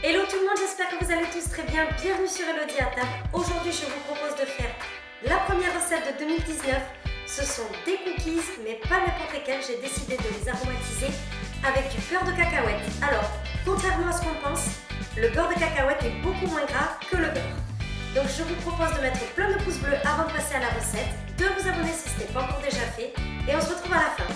Hello tout le monde, j'espère que vous allez tous très bien. Bienvenue sur Elodie à table. Aujourd'hui, je vous propose de faire la première recette de 2019. Ce sont des cookies, mais pas n'importe lesquels. J'ai décidé de les aromatiser avec du beurre de cacahuète. Alors, contrairement à ce qu'on pense, le beurre de cacahuète est beaucoup moins gras que le beurre. Donc je vous propose de mettre plein de pouces bleus avant de passer à la recette, de vous abonner si ce n'est pas encore déjà fait, et on se retrouve à la fin.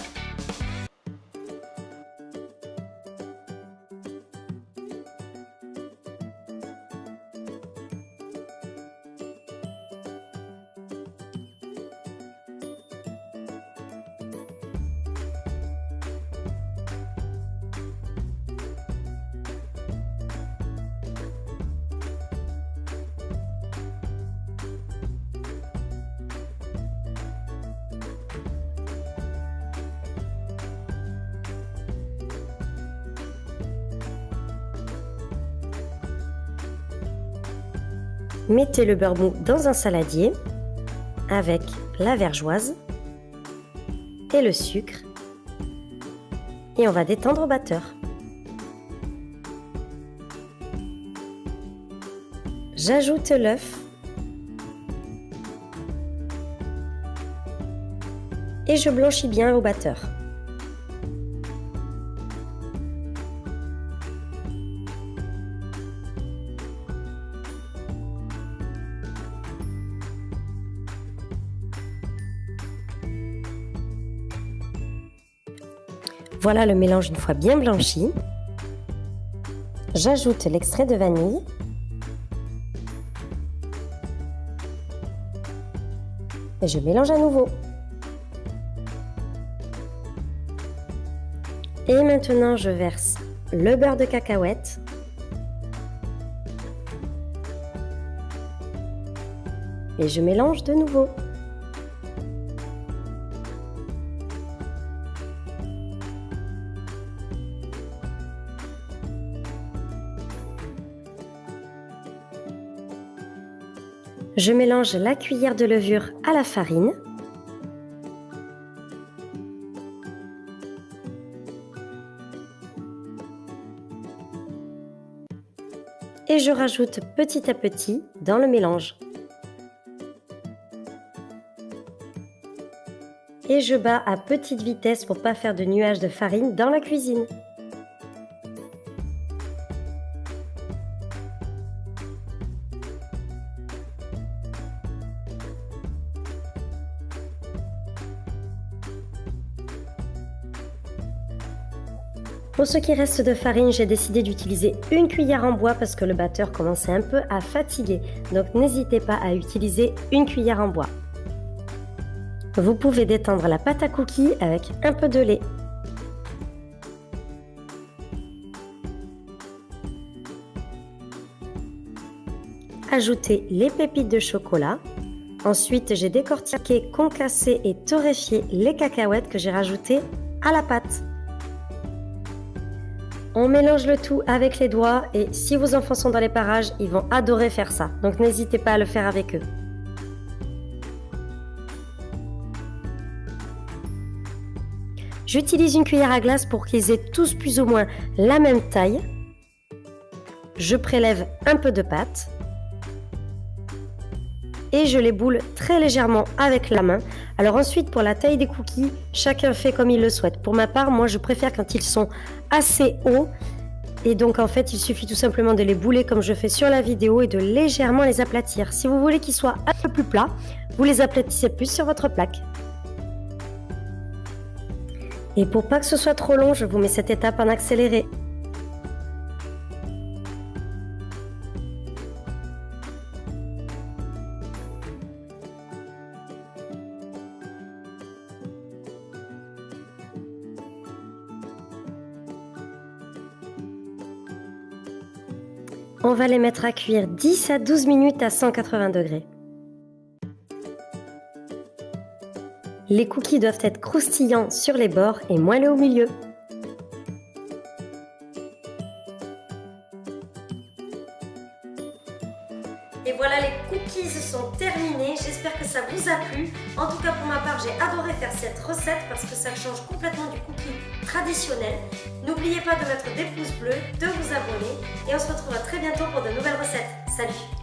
Mettez le beurre mou dans un saladier avec la vergeoise et le sucre et on va détendre au batteur. J'ajoute l'œuf et je blanchis bien au batteur. Voilà le mélange une fois bien blanchi. J'ajoute l'extrait de vanille. Et je mélange à nouveau. Et maintenant, je verse le beurre de cacahuète. Et je mélange de nouveau. Je mélange la cuillère de levure à la farine. Et je rajoute petit à petit dans le mélange. Et je bats à petite vitesse pour pas faire de nuages de farine dans la cuisine. Pour ce qui reste de farine, j'ai décidé d'utiliser une cuillère en bois parce que le batteur commençait un peu à fatiguer. Donc n'hésitez pas à utiliser une cuillère en bois. Vous pouvez détendre la pâte à cookies avec un peu de lait. Ajoutez les pépites de chocolat. Ensuite, j'ai décortiqué, concassé et torréfié les cacahuètes que j'ai rajoutées à la pâte. On mélange le tout avec les doigts et si vos enfants sont dans les parages, ils vont adorer faire ça. Donc n'hésitez pas à le faire avec eux. J'utilise une cuillère à glace pour qu'ils aient tous plus ou moins la même taille. Je prélève un peu de pâte et je les boule très légèrement avec la main. Alors ensuite, pour la taille des cookies, chacun fait comme il le souhaite. Pour ma part, moi, je préfère quand ils sont assez hauts. Et donc, en fait, il suffit tout simplement de les bouler comme je fais sur la vidéo et de légèrement les aplatir. Si vous voulez qu'ils soient un peu plus plats, vous les aplatissez plus sur votre plaque. Et pour pas que ce soit trop long, je vous mets cette étape en accéléré. On va les mettre à cuire 10 à 12 minutes à 180 degrés. Les cookies doivent être croustillants sur les bords et moelleux au milieu. Et voilà les cookies sont terminés. J'espère que ça vous a plu. En tout cas, pour ma part, j'ai adoré faire cette recette parce que ça change complètement du cookie traditionnel. N'oubliez pas de mettre des pouces bleus, de vous abonner et on se retrouve très bientôt pour de nouvelles recettes. Salut